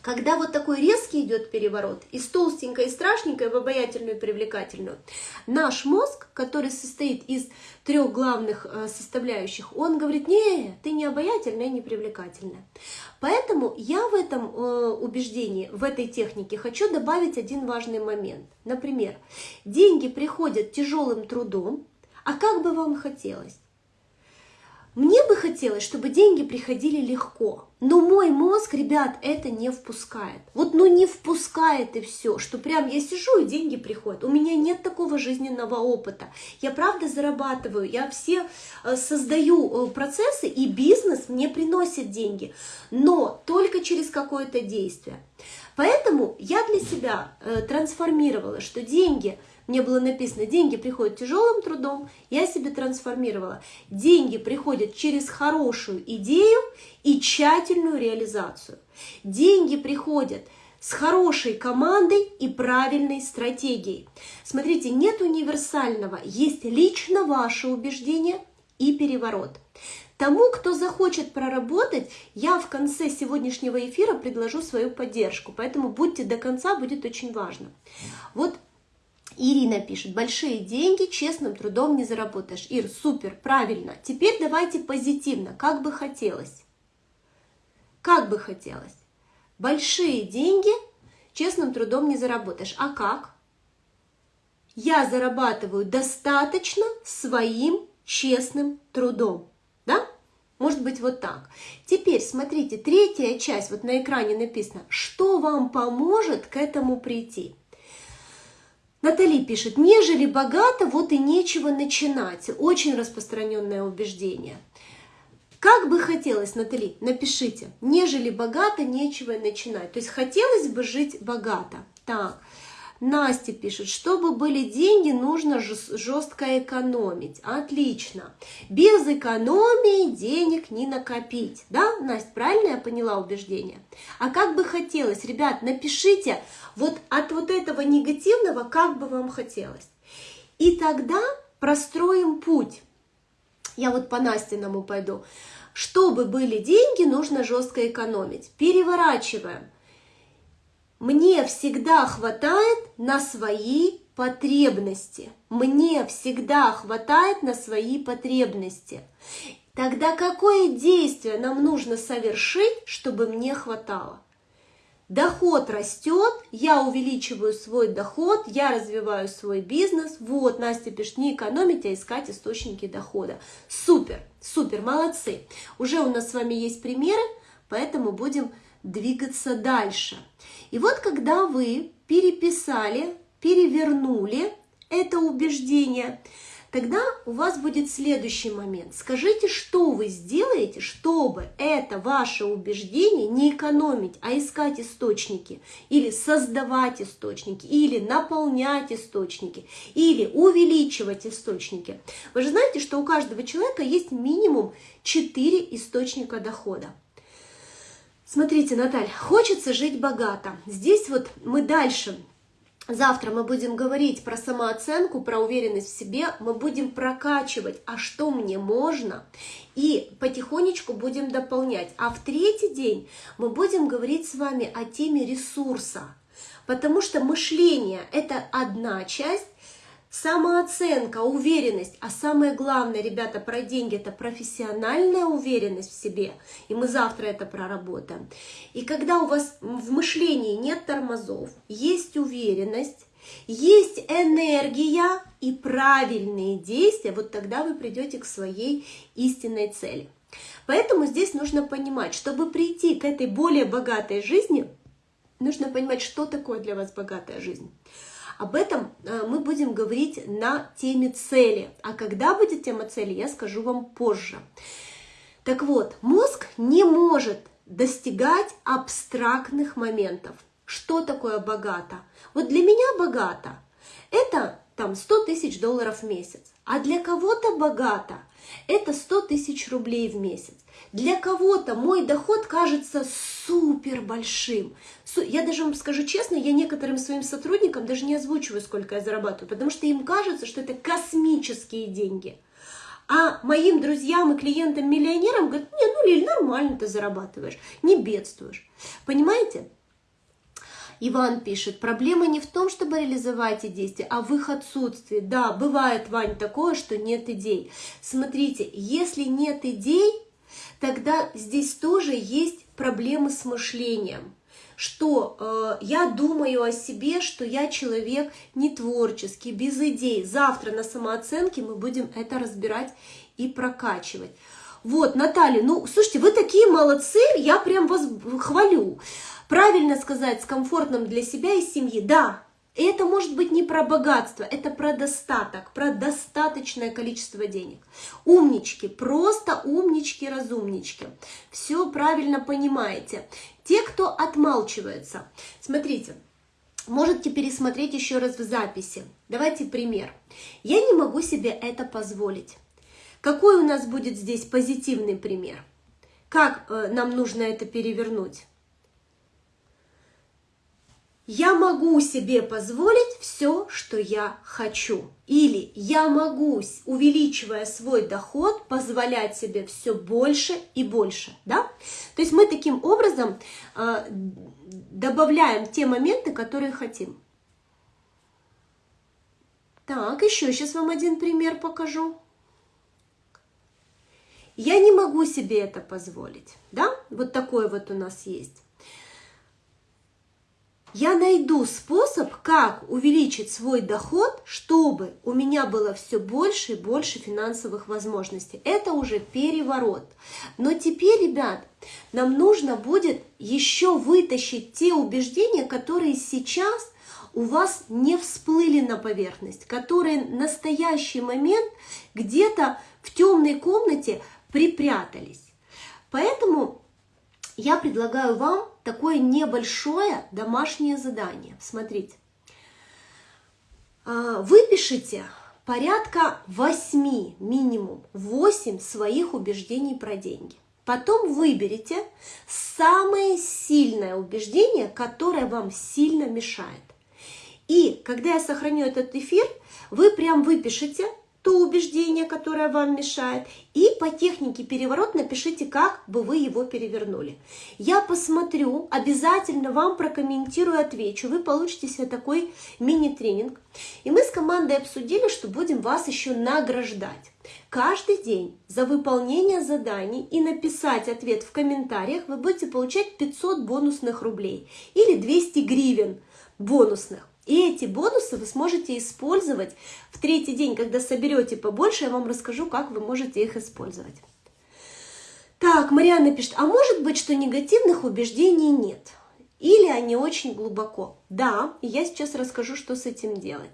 S1: когда вот такой резкий идет переворот, из толстенькой и страшненькой в обаятельную и привлекательную, наш мозг, который состоит из трех главных э, составляющих, он говорит, не, ты не обаятельная, не привлекательная. Поэтому я в этом э, убеждении, в этой технике хочу добавить один важный момент. Например, деньги приходят тяжелым трудом, а как бы вам хотелось? Мне бы хотелось, чтобы деньги приходили легко, но мой мозг, ребят, это не впускает. Вот ну не впускает и все, что прям я сижу и деньги приходят. У меня нет такого жизненного опыта. Я правда зарабатываю, я все э, создаю э, процессы и бизнес мне приносит деньги, но только через какое-то действие. Поэтому я для себя э, трансформировала, что деньги – мне было написано, деньги приходят тяжелым трудом, я себе трансформировала. Деньги приходят через хорошую идею и тщательную реализацию. Деньги приходят с хорошей командой и правильной стратегией. Смотрите, нет универсального, есть лично ваше убеждение и переворот. Тому, кто захочет проработать, я в конце сегодняшнего эфира предложу свою поддержку, поэтому будьте до конца, будет очень важно. Вот Ирина пишет, большие деньги честным трудом не заработаешь. Ир, супер, правильно. Теперь давайте позитивно, как бы хотелось. Как бы хотелось. Большие деньги честным трудом не заработаешь. А как? Я зарабатываю достаточно своим честным трудом. Да? Может быть вот так. Теперь смотрите, третья часть, вот на экране написано, что вам поможет к этому прийти. Натали пишет, нежели богато, вот и нечего начинать. Очень распространенное убеждение. Как бы хотелось, Натали, напишите, нежели богато, нечего начинать. То есть хотелось бы жить богато. Так, Настя пишет, чтобы были деньги, нужно жестко экономить. Отлично. Без экономии денег не накопить. Да, Настя, правильно я поняла убеждение? А как бы хотелось, ребят, напишите вот от вот этого негативного, как бы вам хотелось. И тогда простроим путь. Я вот по Настиному пойду. Чтобы были деньги, нужно жестко экономить. Переворачиваем. Мне всегда хватает на свои потребности. Мне всегда хватает на свои потребности. Тогда какое действие нам нужно совершить, чтобы мне хватало? Доход растет, я увеличиваю свой доход, я развиваю свой бизнес. Вот, Настя пишет, не экономить, а искать источники дохода. Супер, супер, молодцы. Уже у нас с вами есть примеры, поэтому будем двигаться дальше. И вот когда вы переписали, перевернули это убеждение, тогда у вас будет следующий момент. Скажите, что вы сделаете, чтобы это ваше убеждение не экономить, а искать источники, или создавать источники, или наполнять источники, или увеличивать источники. Вы же знаете, что у каждого человека есть минимум 4 источника дохода. Смотрите, Наталья, хочется жить богато. Здесь вот мы дальше Завтра мы будем говорить про самооценку, про уверенность в себе, мы будем прокачивать, а что мне можно, и потихонечку будем дополнять. А в третий день мы будем говорить с вами о теме ресурса, потому что мышление – это одна часть, самооценка, уверенность, а самое главное, ребята, про деньги – это профессиональная уверенность в себе, и мы завтра это проработаем. И когда у вас в мышлении нет тормозов, есть уверенность, есть энергия и правильные действия, вот тогда вы придете к своей истинной цели. Поэтому здесь нужно понимать, чтобы прийти к этой более богатой жизни, нужно понимать, что такое для вас богатая жизнь. Об этом э, мы будем говорить на теме цели. А когда будет тема цели, я скажу вам позже. Так вот, мозг не может достигать абстрактных моментов. Что такое богато? Вот для меня богато – это там 100 тысяч долларов в месяц. А для кого-то богато – это 100 тысяч рублей в месяц. Для кого-то мой доход кажется супер большим. Я даже вам скажу честно, я некоторым своим сотрудникам даже не озвучиваю, сколько я зарабатываю, потому что им кажется, что это космические деньги. А моим друзьям и клиентам-миллионерам говорят, не, ну, Лиль, нормально ты зарабатываешь, не бедствуешь. Понимаете? Иван пишет, проблема не в том, чтобы реализовать эти действия, а в их отсутствии. Да, бывает, Вань, такое, что нет идей. Смотрите, если нет идей, тогда здесь тоже есть проблемы с мышлением что э, я думаю о себе, что я человек не творческий, без идей. Завтра на самооценке мы будем это разбирать и прокачивать. Вот, Наталья, ну, слушайте, вы такие молодцы, я прям вас хвалю. Правильно сказать, с комфортным для себя и семьи. Да, и это может быть не про богатство, это про достаток, про достаточное количество денег. Умнички, просто умнички, разумнички. Все правильно понимаете. Те, кто отмалчивается. Смотрите, можете пересмотреть еще раз в записи. Давайте пример. Я не могу себе это позволить. Какой у нас будет здесь позитивный пример? Как э, нам нужно это перевернуть? Я могу себе позволить все, что я хочу. Или я могу, увеличивая свой доход, позволять себе все больше и больше. Да? То есть мы таким образом э, добавляем те моменты, которые хотим. Так, еще сейчас вам один пример покажу. Я не могу себе это позволить. Да? Вот такой вот у нас есть я найду способ, как увеличить свой доход, чтобы у меня было все больше и больше финансовых возможностей. Это уже переворот. Но теперь, ребят, нам нужно будет еще вытащить те убеждения, которые сейчас у вас не всплыли на поверхность, которые в настоящий момент где-то в темной комнате припрятались. Поэтому я предлагаю вам такое небольшое домашнее задание. Смотрите. А, Выпишите порядка 8, минимум 8 своих убеждений про деньги. Потом выберите самое сильное убеждение, которое вам сильно мешает. И когда я сохраню этот эфир, вы прям выпишите то убеждение, которое вам мешает, и по технике переворот напишите, как бы вы его перевернули. Я посмотрю, обязательно вам прокомментирую, отвечу. Вы получите себе такой мини-тренинг. И мы с командой обсудили, что будем вас еще награждать. Каждый день за выполнение заданий и написать ответ в комментариях вы будете получать 500 бонусных рублей или 200 гривен бонусных. И эти бонусы вы сможете использовать в третий день, когда соберете побольше, я вам расскажу, как вы можете их использовать. Так, Марианна пишет, а может быть, что негативных убеждений нет? Или они очень глубоко? Да, я сейчас расскажу, что с этим делать.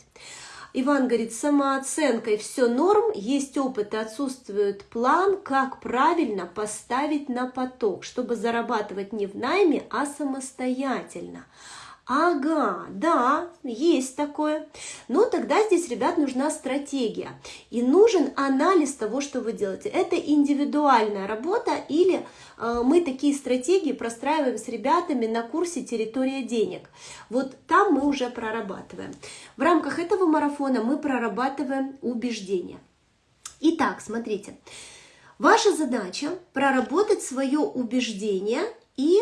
S1: Иван говорит, самооценкой все норм, есть опыт и отсутствует план, как правильно поставить на поток, чтобы зарабатывать не в найме, а самостоятельно. Ага, да, есть такое. Но тогда здесь, ребят, нужна стратегия. И нужен анализ того, что вы делаете. Это индивидуальная работа или э, мы такие стратегии простраиваем с ребятами на курсе «Территория денег». Вот там мы уже прорабатываем. В рамках этого марафона мы прорабатываем убеждения. Итак, смотрите. Ваша задача проработать свое убеждение и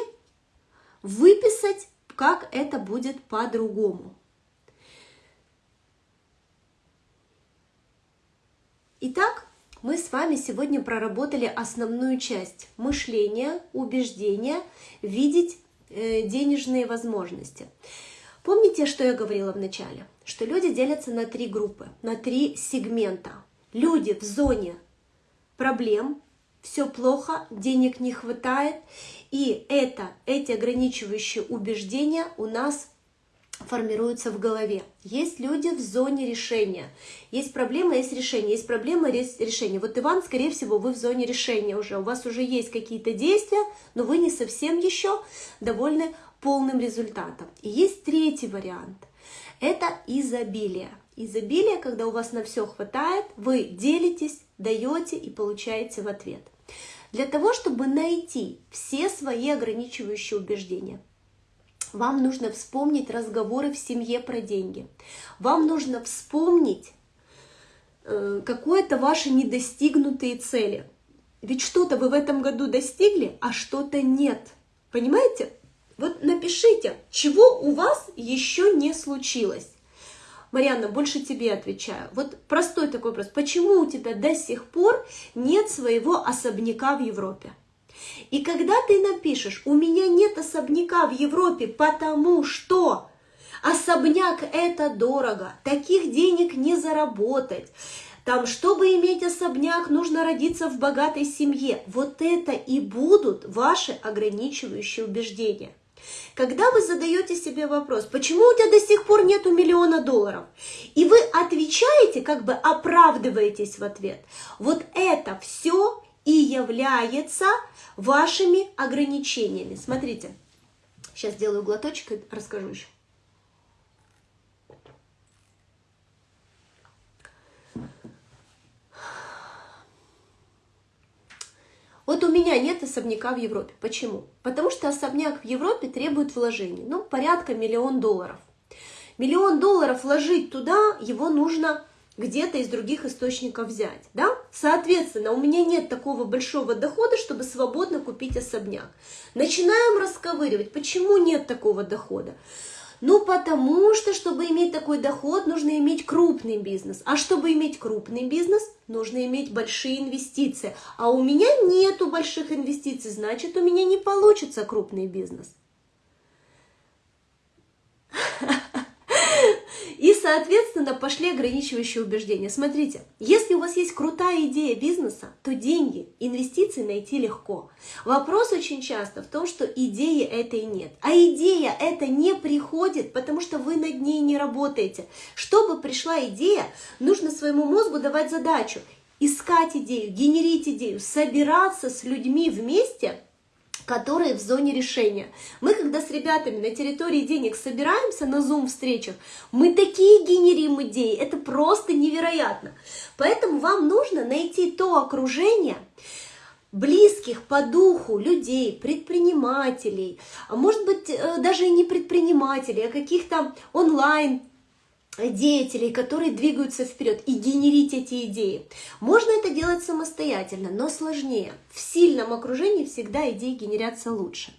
S1: выписать как это будет по-другому. Итак, мы с вами сегодня проработали основную часть мышления, убеждения, видеть э, денежные возможности. Помните, что я говорила в начале? Что люди делятся на три группы, на три сегмента. Люди в зоне проблем, все плохо, денег не хватает, и это, эти ограничивающие убеждения у нас формируются в голове. Есть люди в зоне решения. Есть проблема, есть решение. Есть проблема, есть решение. Вот Иван, скорее всего, вы в зоне решения уже. У вас уже есть какие-то действия, но вы не совсем еще довольны полным результатом. И есть третий вариант. Это изобилие. Изобилие, когда у вас на все хватает, вы делитесь, даете и получаете в ответ для того, чтобы найти все свои ограничивающие убеждения. Вам нужно вспомнить разговоры в семье про деньги. Вам нужно вспомнить э, какое-то ваши недостигнутые цели. Ведь что-то вы в этом году достигли, а что-то нет. Понимаете? Вот напишите, чего у вас еще не случилось. Марьяна, больше тебе отвечаю. Вот простой такой вопрос. Почему у тебя до сих пор нет своего особняка в Европе? И когда ты напишешь, у меня нет особняка в Европе, потому что особняк это дорого, таких денег не заработать, там, чтобы иметь особняк, нужно родиться в богатой семье. Вот это и будут ваши ограничивающие убеждения. Когда вы задаете себе вопрос, почему у тебя до сих пор нету миллиона долларов, и вы отвечаете, как бы оправдываетесь в ответ, вот это все и является вашими ограничениями. Смотрите, сейчас сделаю глоточек и расскажу еще. Вот у меня нет особняка в Европе. Почему? Потому что особняк в Европе требует вложений, ну, порядка миллион долларов. Миллион долларов вложить туда, его нужно где-то из других источников взять, да? Соответственно, у меня нет такого большого дохода, чтобы свободно купить особняк. Начинаем расковыривать, почему нет такого дохода. Ну, потому что, чтобы иметь такой доход, нужно иметь крупный бизнес. А чтобы иметь крупный бизнес, нужно иметь большие инвестиции. А у меня нету больших инвестиций, значит, у меня не получится крупный бизнес. (laughs) И, соответственно, пошли ограничивающие убеждения. Смотрите, если у вас есть крутая идея бизнеса, то деньги, инвестиции найти легко. Вопрос очень часто в том, что идеи этой нет. А идея это не приходит, потому что вы над ней не работаете. Чтобы пришла идея, нужно своему мозгу давать задачу искать идею, генерить идею, собираться с людьми вместе – которые в зоне решения. Мы, когда с ребятами на территории денег собираемся на Zoom-встречах, мы такие генерим идеи, это просто невероятно. Поэтому вам нужно найти то окружение, близких по духу людей, предпринимателей, а может быть э, даже и не предпринимателей, а каких-то онлайн деятелей, которые двигаются вперед и генерить эти идеи. Можно это делать самостоятельно, но сложнее. В сильном окружении всегда идеи генерятся лучше.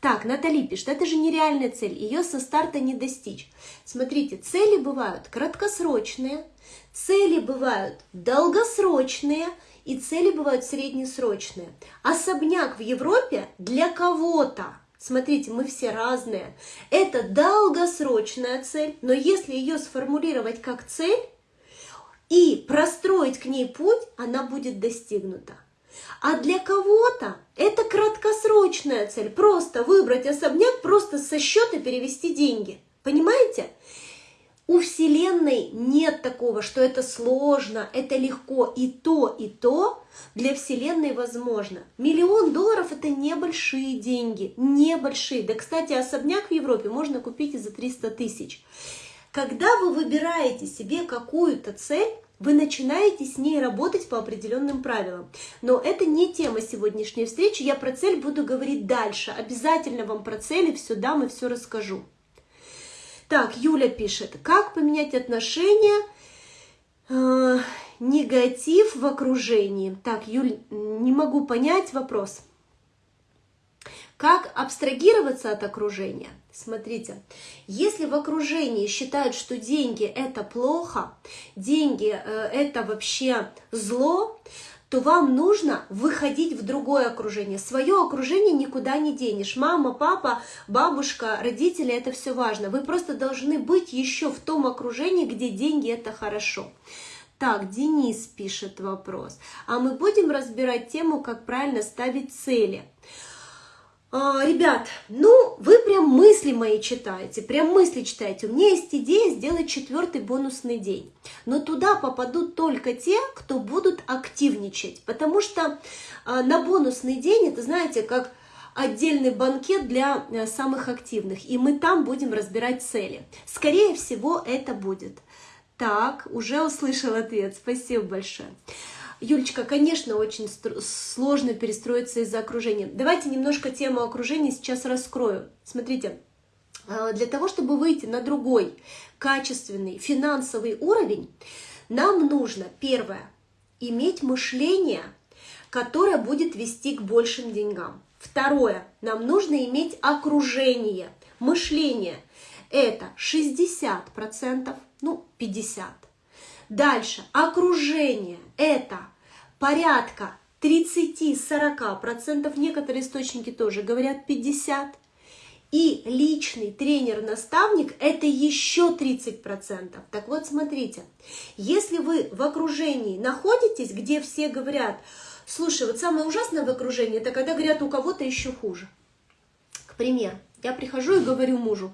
S1: Так, Натали пишет, это же нереальная цель, ее со старта не достичь. Смотрите, цели бывают краткосрочные, цели бывают долгосрочные и цели бывают среднесрочные. Особняк в Европе для кого-то Смотрите, мы все разные. Это долгосрочная цель, но если ее сформулировать как цель и простроить к ней путь, она будет достигнута. А для кого-то это краткосрочная цель. Просто выбрать особняк, просто со счета перевести деньги. Понимаете? У Вселенной нет такого, что это сложно, это легко. И то, и то для Вселенной возможно. Миллион долларов это небольшие деньги, небольшие. Да, кстати, особняк в Европе можно купить и за 300 тысяч. Когда вы выбираете себе какую-то цель, вы начинаете с ней работать по определенным правилам. Но это не тема сегодняшней встречи, я про цель буду говорить дальше. Обязательно вам про цели все дам и все расскажу. Так, Юля пишет, как поменять отношения, э, негатив в окружении. Так, Юль, не могу понять вопрос. Как абстрагироваться от окружения? Смотрите, если в окружении считают, что деньги это плохо, деньги э, это вообще зло, то вам нужно выходить в другое окружение. Свое окружение никуда не денешь. Мама, папа, бабушка, родители, это все важно. Вы просто должны быть еще в том окружении, где деньги это хорошо. Так, Денис пишет вопрос. А мы будем разбирать тему, как правильно ставить цели. А, ребят, ну, вы прям мысли мои читаете, прям мысли читаете. У меня есть идея сделать четвертый бонусный день. Но туда попадут только те, кто будут активничать. Потому что а, на бонусный день, это знаете, как отдельный банкет для а, самых активных. И мы там будем разбирать цели. Скорее всего, это будет. Так, уже услышал ответ. Спасибо большое. Юлечка, конечно, очень сложно перестроиться из-за окружения. Давайте немножко тему окружения сейчас раскрою. Смотрите, а, для того, чтобы выйти на другой качественный финансовый уровень, нам нужно, первое, иметь мышление, которое будет вести к большим деньгам. Второе, нам нужно иметь окружение, мышление. Это 60%, ну 50%. Дальше, окружение – это порядка 30-40%, некоторые источники тоже говорят 50%. И личный тренер-наставник – это еще 30%. Так вот, смотрите, если вы в окружении находитесь, где все говорят, слушай, вот самое ужасное в окружении, это когда говорят, у кого-то еще хуже. К примеру, я прихожу и говорю мужу,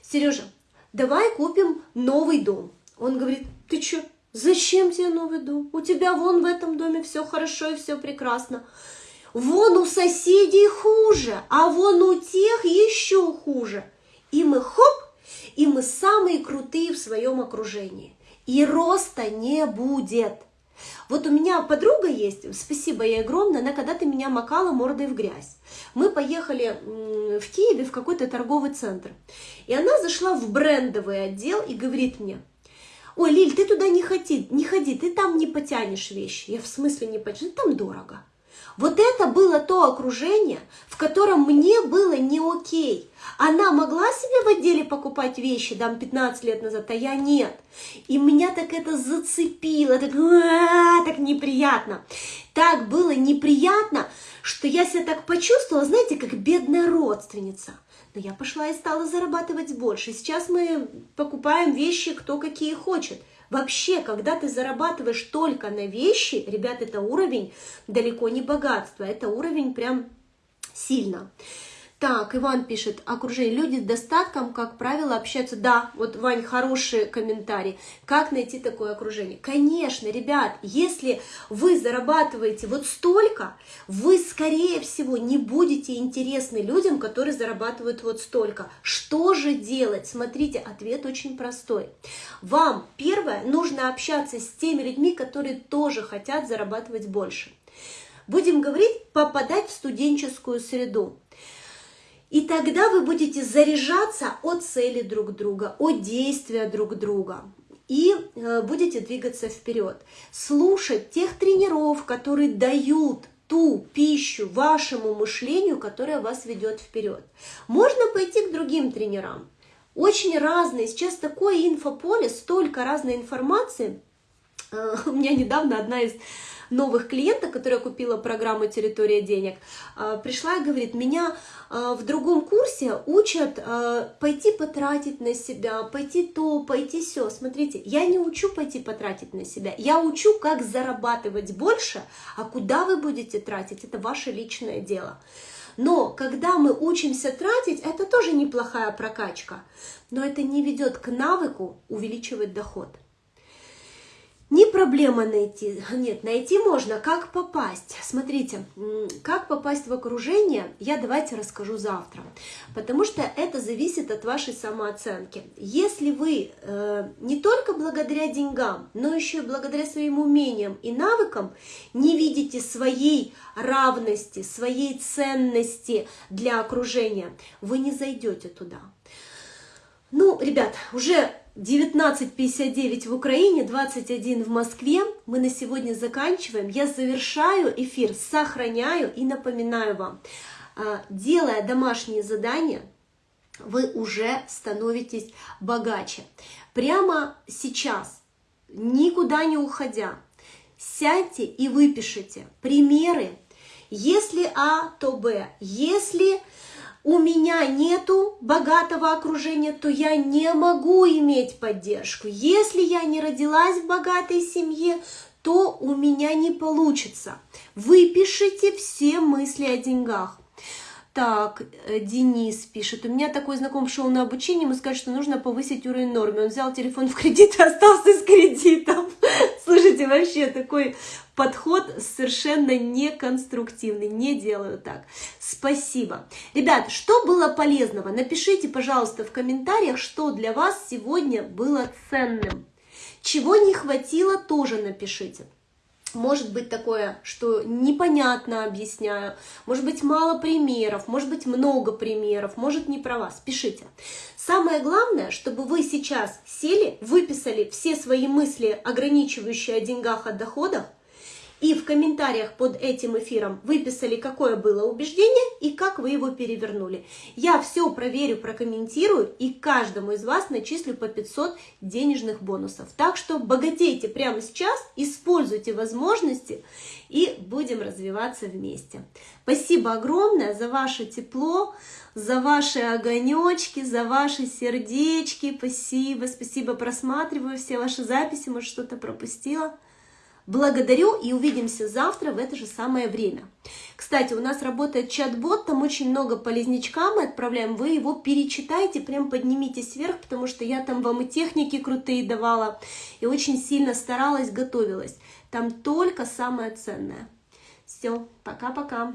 S1: Сережа, давай купим новый дом. Он говорит, ты что, зачем тебе новый дом? У тебя вон в этом доме все хорошо и все прекрасно. Вон у соседей хуже, а вон у тех еще хуже. И мы хоп, и мы самые крутые в своем окружении. И роста не будет. Вот у меня подруга есть, спасибо ей огромное, она когда-то меня макала мордой в грязь. Мы поехали в Киеве в какой-то торговый центр. И она зашла в брендовый отдел и говорит мне, ой, Лиль, ты туда не ходи, не ходи, ты там не потянешь вещи. Я в смысле не потяну, там дорого. Вот это было то окружение, в котором мне было не окей. Она могла себе в отделе покупать вещи, там, 15 лет назад, а я нет. И меня так это зацепило, так, так неприятно. Так было неприятно, что я себя так почувствовала, знаете, как бедная родственница. Но я пошла и стала зарабатывать больше. Сейчас мы покупаем вещи, кто какие хочет. Вообще, когда ты зарабатываешь только на вещи, ребят, это уровень далеко не богатства, это уровень прям сильно. Так, Иван пишет, окружение. Люди с достатком, как правило, общаются. Да, вот, Вань, хороший комментарий. Как найти такое окружение? Конечно, ребят, если вы зарабатываете вот столько, вы, скорее всего, не будете интересны людям, которые зарабатывают вот столько. Что же делать? Смотрите, ответ очень простой. Вам, первое, нужно общаться с теми людьми, которые тоже хотят зарабатывать больше. Будем говорить, попадать в студенческую среду. И тогда вы будете заряжаться от цели друг друга, от действия друг друга и э, будете двигаться вперед. Слушать тех тренеров, которые дают ту пищу вашему мышлению, которая вас ведет вперед. Можно пойти к другим тренерам. Очень разные. Сейчас такое инфополе, столько разной информации. Э, (laughs) у меня недавно одна из новых клиенток, которая купила программу «Территория денег», а, пришла и говорит, меня а, в другом курсе учат а, пойти потратить на себя, пойти то, пойти все. Смотрите, я не учу пойти потратить на себя, я учу, как зарабатывать больше, а куда вы будете тратить, это ваше личное дело. Но когда мы учимся тратить, это тоже неплохая прокачка, но это не ведет к навыку увеличивать доход. Не проблема найти, нет, найти можно, как попасть. Смотрите, как попасть в окружение, я давайте расскажу завтра, потому что это зависит от вашей самооценки. Если вы э, не только благодаря деньгам, но еще и благодаря своим умениям и навыкам не видите своей равности, своей ценности для окружения, вы не зайдете туда. Ну, ребят, уже 19.59 в Украине, 21 в Москве. Мы на сегодня заканчиваем. Я завершаю эфир, сохраняю и напоминаю вам, а, делая домашние задания, вы уже становитесь богаче. Прямо сейчас, никуда не уходя, сядьте и выпишите примеры. Если А, то Б. Если у меня нету богатого окружения, то я не могу иметь поддержку. Если я не родилась в богатой семье, то у меня не получится. Выпишите все мысли о деньгах. Так, э, Денис пишет, у меня такой знаком шел на обучение, ему сказали, что нужно повысить уровень нормы. Он взял телефон в кредит и остался с кредитом. (laughs) Слушайте, вообще такой подход совершенно неконструктивный, не делаю так. Спасибо. Ребят, что было полезного? Напишите, пожалуйста, в комментариях, что для вас сегодня было ценным. Чего не хватило, тоже напишите. Может быть такое, что непонятно объясняю, может быть мало примеров, может быть много примеров, может не про вас, пишите. Самое главное, чтобы вы сейчас сели, выписали все свои мысли, ограничивающие о деньгах, о доходах, и в комментариях под этим эфиром выписали, какое было убеждение и как вы его перевернули. Я все проверю, прокомментирую и каждому из вас начислю по 500 денежных бонусов. Так что богатейте прямо сейчас, используйте возможности и будем развиваться вместе. Спасибо огромное за ваше тепло, за ваши огонечки, за ваши сердечки. Спасибо, спасибо, просматриваю все ваши записи, может что-то пропустила. Благодарю и увидимся завтра в это же самое время. Кстати, у нас работает чат-бот, там очень много полезничка мы отправляем, вы его перечитайте, прям поднимитесь вверх, потому что я там вам и техники крутые давала, и очень сильно старалась, готовилась. Там только самое ценное. Все, пока-пока.